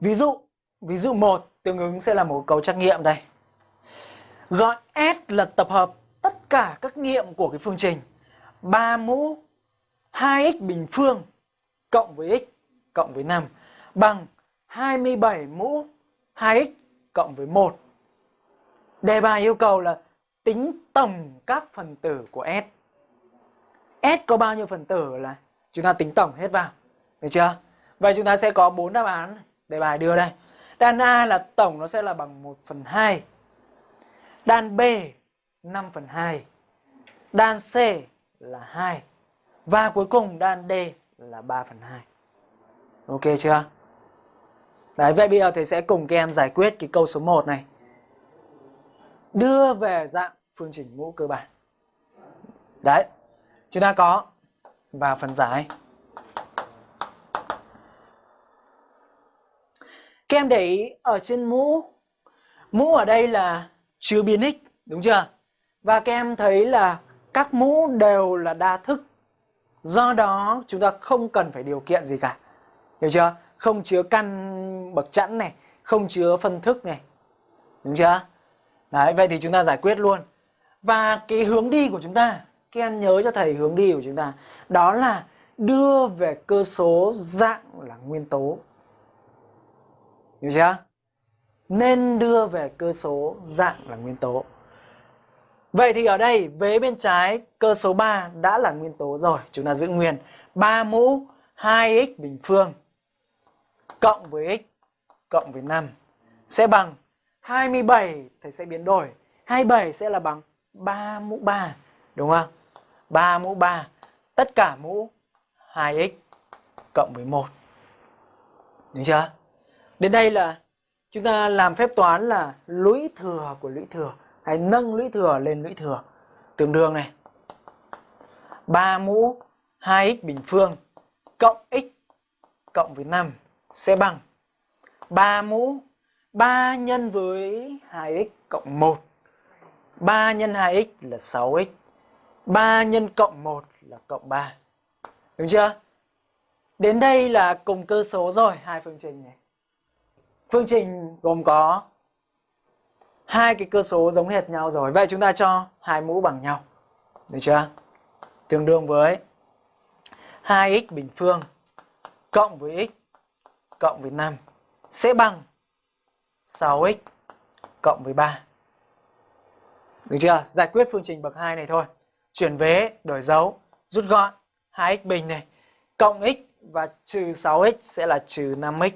Ví dụ, ví dụ 1 tương ứng sẽ là một câu trắc nghiệm đây. Gọi S là tập hợp tất cả các nghiệm của cái phương trình 3 mũ 2x bình phương cộng với x cộng với 5 bằng 27 mũ 2x cộng với 1. Đề bài yêu cầu là tính tổng các phần tử của S. S có bao nhiêu phần tử là chúng ta tính tổng hết vào. Được chưa? Vậy chúng ta sẽ có 4 đáp án này đề bài đưa đây. Đan A là tổng nó sẽ là bằng 1 phần 2. Đan B 5 phần 2. Đan C là 2. Và cuối cùng đan D là 3 phần 2. Ok chưa? Đấy, vậy bây giờ thầy sẽ cùng các em giải quyết cái câu số 1 này. Đưa về dạng phương trình mũ cơ bản. Đấy, chúng ta có vào phần giải. Các em để ý ở trên mũ, mũ ở đây là chứa biến x, đúng chưa? Và các em thấy là các mũ đều là đa thức. Do đó chúng ta không cần phải điều kiện gì cả. Hiểu chưa? Không chứa căn bậc chẵn này, không chứa phân thức này. Đúng chưa? Đấy, vậy thì chúng ta giải quyết luôn. Và cái hướng đi của chúng ta, các em nhớ cho thầy hướng đi của chúng ta, đó là đưa về cơ số dạng là nguyên tố. Hiểu chưa? Nên đưa về cơ số dạng là nguyên tố. Vậy thì ở đây vế bên trái cơ số 3 đã là nguyên tố rồi, chúng ta giữ nguyên 3 mũ 2x bình phương cộng với x cộng với 5 sẽ bằng 27 thầy sẽ biến đổi. 27 sẽ là bằng 3 mũ 3, đúng không? 3 mũ 3 tất cả mũ 2x cộng với 1. Đúng chưa? Đến đây là chúng ta làm phép toán là lũy thừa của lũy thừa, hay nâng lũy thừa lên lũy thừa. Tương đương này. 3 mũ 2x bình phương cộng x cộng với 5 sẽ bằng 3 mũ 3 nhân với 2x cộng 1 3 nhân 2x là 6x 3 nhân cộng 1 là cộng 3 Đúng chưa? Đến đây là cùng cơ số rồi, hai phương trình này. Phương trình gồm có hai cái cơ số giống hệt nhau rồi. Vậy chúng ta cho hai mũ bằng nhau. Được chưa? Tương đương với 2x bình phương cộng với x cộng với 5 sẽ bằng 6x cộng với 3. Được chưa? Giải quyết phương trình bậc 2 này thôi. Chuyển vế, đổi dấu, rút gọn 2x bình này cộng x và trừ 6x sẽ là trừ 5x